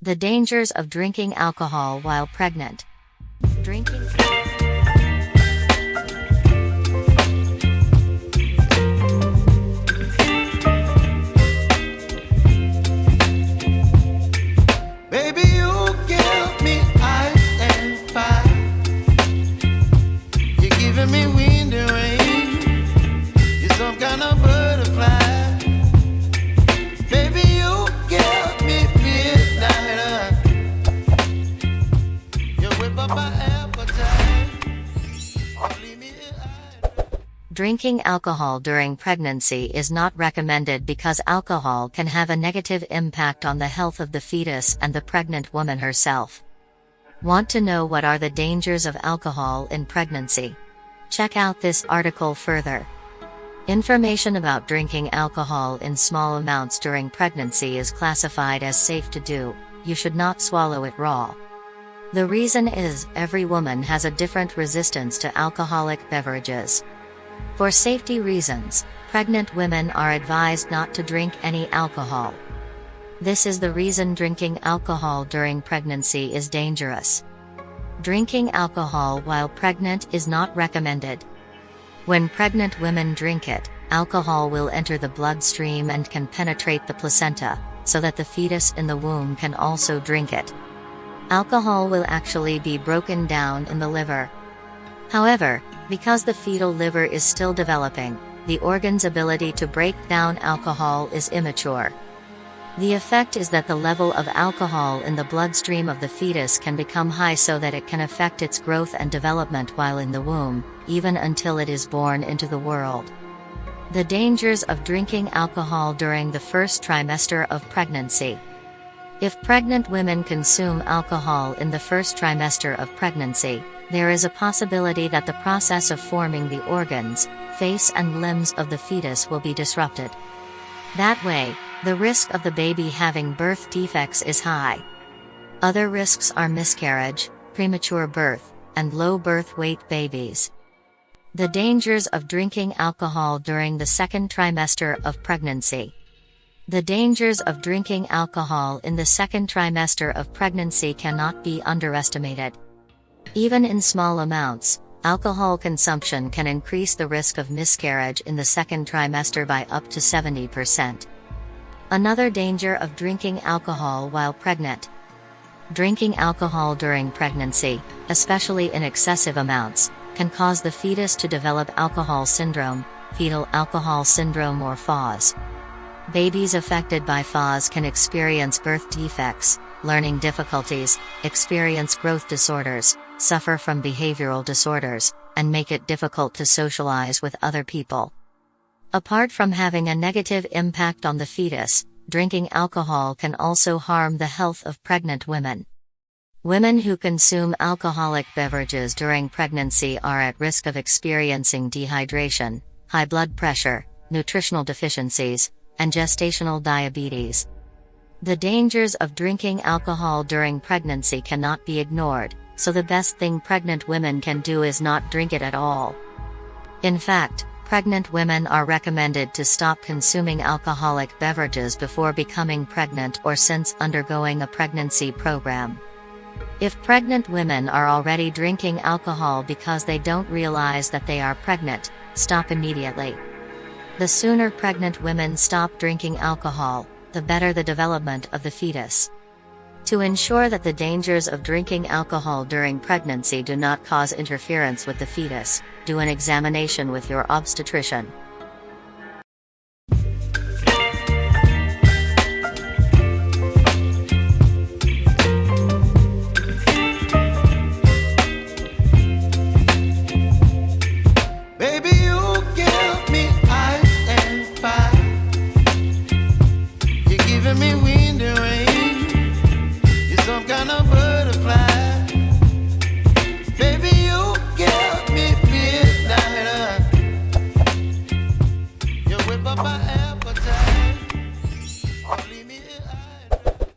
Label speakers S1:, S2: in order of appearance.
S1: The dangers of drinking alcohol while pregnant. Drinking. Drinking alcohol during pregnancy is not recommended because alcohol can have a negative impact on the health of the fetus and the pregnant woman herself. Want to know what are the dangers of alcohol in pregnancy? Check out this article further. Information about drinking alcohol in small amounts during pregnancy is classified as safe to do, you should not swallow it raw. The reason is, every woman has a different resistance to alcoholic beverages. For safety reasons, pregnant women are advised not to drink any alcohol. This is the reason drinking alcohol during pregnancy is dangerous. Drinking alcohol while pregnant is not recommended. When pregnant women drink it, alcohol will enter the bloodstream and can penetrate the placenta, so that the fetus in the womb can also drink it. Alcohol will actually be broken down in the liver. However, because the fetal liver is still developing, the organ's ability to break down alcohol is immature. The effect is that the level of alcohol in the bloodstream of the fetus can become high so that it can affect its growth and development while in the womb, even until it is born into the world. The dangers of drinking alcohol during the first trimester of pregnancy. If pregnant women consume alcohol in the first trimester of pregnancy, there is a possibility that the process of forming the organs, face and limbs of the fetus will be disrupted. That way, the risk of the baby having birth defects is high. Other risks are miscarriage, premature birth, and low birth weight babies. The dangers of drinking alcohol during the second trimester of pregnancy. The dangers of drinking alcohol in the second trimester of pregnancy cannot be underestimated. Even in small amounts, alcohol consumption can increase the risk of miscarriage in the second trimester by up to 70%. Another danger of drinking alcohol while pregnant. Drinking alcohol during pregnancy, especially in excessive amounts, can cause the fetus to develop alcohol syndrome, fetal alcohol syndrome or FAS. Babies affected by FAS can experience birth defects, learning difficulties, experience growth disorders, suffer from behavioral disorders, and make it difficult to socialize with other people. Apart from having a negative impact on the fetus, drinking alcohol can also harm the health of pregnant women. Women who consume alcoholic beverages during pregnancy are at risk of experiencing dehydration, high blood pressure, nutritional deficiencies, and gestational diabetes. The dangers of drinking alcohol during pregnancy cannot be ignored, so the best thing pregnant women can do is not drink it at all. In fact, pregnant women are recommended to stop consuming alcoholic beverages before becoming pregnant or since undergoing a pregnancy program. If pregnant women are already drinking alcohol because they don't realize that they are pregnant, stop immediately. The sooner pregnant women stop drinking alcohol, the better the development of the fetus. To ensure that the dangers of drinking alcohol during pregnancy do not cause interference with the fetus, do an examination with your obstetrician. me